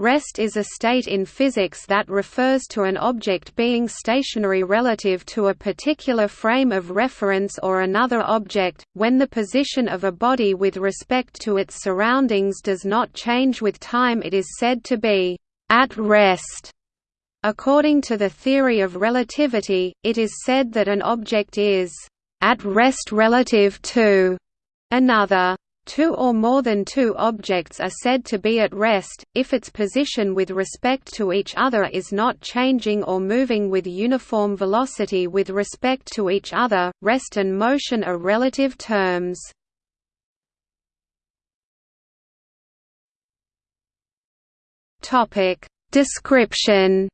Rest is a state in physics that refers to an object being stationary relative to a particular frame of reference or another object, when the position of a body with respect to its surroundings does not change with time it is said to be «at rest». According to the theory of relativity, it is said that an object is «at rest relative to» another. Two or more than two objects are said to be at rest, if its position with respect to each other is not changing or moving with uniform velocity with respect to each other. Rest and motion are relative terms. Description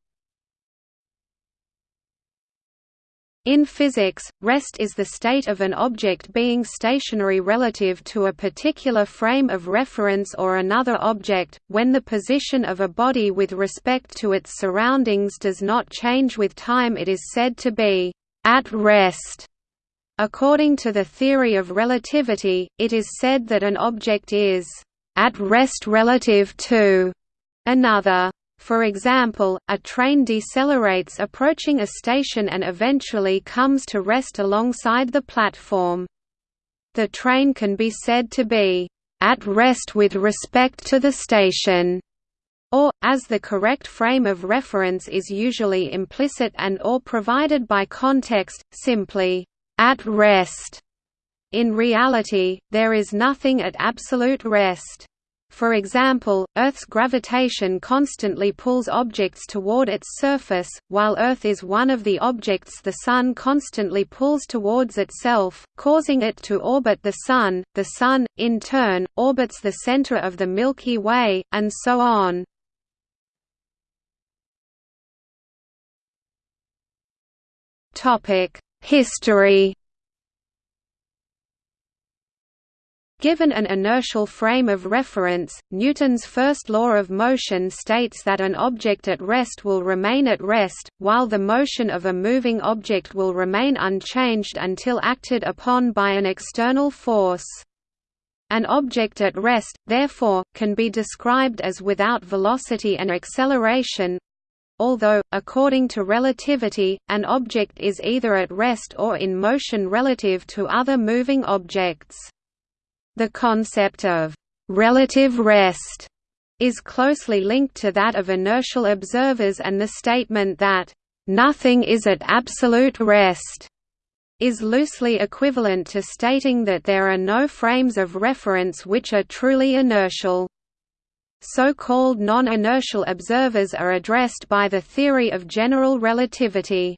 In physics, rest is the state of an object being stationary relative to a particular frame of reference or another object, when the position of a body with respect to its surroundings does not change with time it is said to be «at rest». According to the theory of relativity, it is said that an object is «at rest relative to» another. For example, a train decelerates approaching a station and eventually comes to rest alongside the platform. The train can be said to be at rest with respect to the station, or, as the correct frame of reference is usually implicit and or provided by context, simply, at rest. In reality, there is nothing at absolute rest. For example, Earth's gravitation constantly pulls objects toward its surface, while Earth is one of the objects the Sun constantly pulls towards itself, causing it to orbit the Sun. The Sun, in turn, orbits the center of the Milky Way, and so on. History Given an inertial frame of reference, Newton's first law of motion states that an object at rest will remain at rest, while the motion of a moving object will remain unchanged until acted upon by an external force. An object at rest, therefore, can be described as without velocity and acceleration, although, according to relativity, an object is either at rest or in motion relative to other moving objects. The concept of «relative rest» is closely linked to that of inertial observers and the statement that «nothing is at absolute rest» is loosely equivalent to stating that there are no frames of reference which are truly inertial. So-called non-inertial observers are addressed by the theory of general relativity.